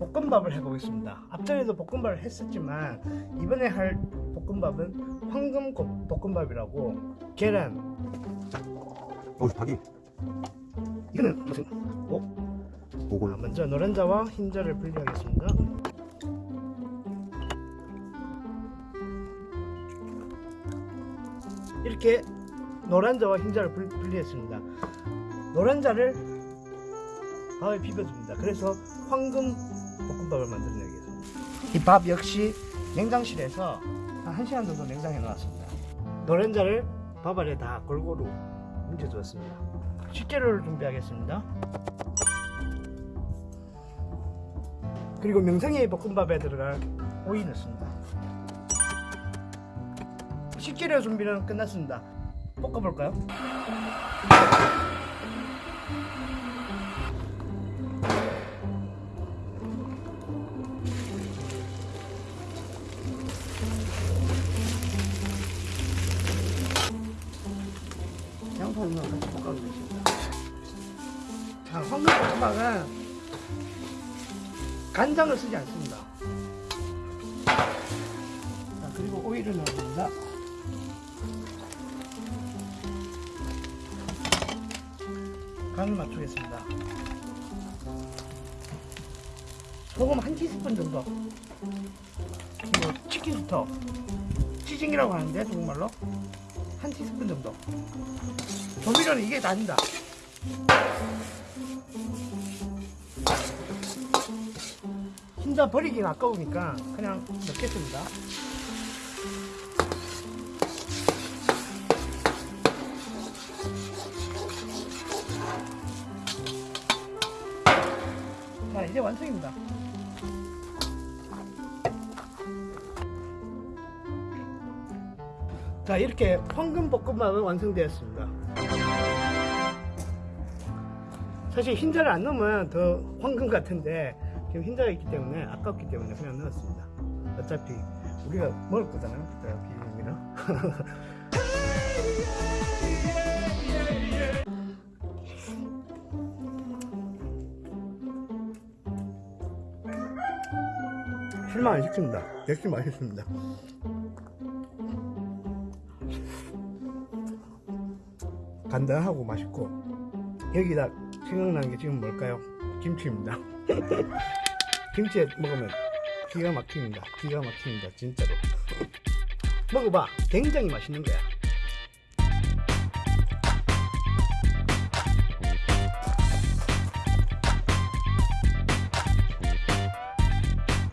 볶음밥을 해보겠습니다. 앞전에도 볶음밥을 했었지만 이번에 할 볶음밥은 황금 고- 볶음밥이라고 계란. 어 닭이. 이거는 무슨 어? 오골 아, 먼저 노른자와 흰자를 분리하겠습니다. 이렇게 노란자와 흰자를 분- 분리했습니다. 노란자를 밥에 비벼줍니다. 그래서 황금 볶음밥을 만들어내겠습니다. 이 밥 역시 냉장실에서 한 1시간 정도 냉장해 놨습니다. 노른자를 밥 아래 다 골고루 뭉쳐주었습니다. 식재료를 준비하겠습니다. 그리고 명성의 볶음밥에 들어갈 오이 넣습니다. 식재료 준비는 끝났습니다. 볶아볼까요? 같이 볶아주겠습니다 자, 황금볶음밥은 간장을 쓰지 않습니다. 자, 그리고 오이를 넣습니다. 간을 맞추겠습니다. 소금 한 티스푼 정도. 그리고 치킨 스톡 치징이라고 하는데 중국말로? 한 티스푼 정도. 조미료는 이게 다입니다. 흰자 버리긴 아까우니까 그냥 넣겠습니다. 자 이제 완성입니다 자 이렇게 황금 볶음밥은 완성되었습니다. 사실 흰자를 안 넣으면 더 황금 같은데 지금 흰자가 있기 때문에 아깝기 때문에 그냥 넣었습니다. 어차피 우리가 먹을 거잖아요. 비빔이랑 실망 안 시킵니다. 역시 맛있습니다 간단하고 맛있고. 여기다 생각나는 게 지금 뭘까요? 김치입니다. 김치에 먹으면 기가 막힙니다. 기가 막힙니다 진짜로. 먹어봐. 굉장히 맛있는 거야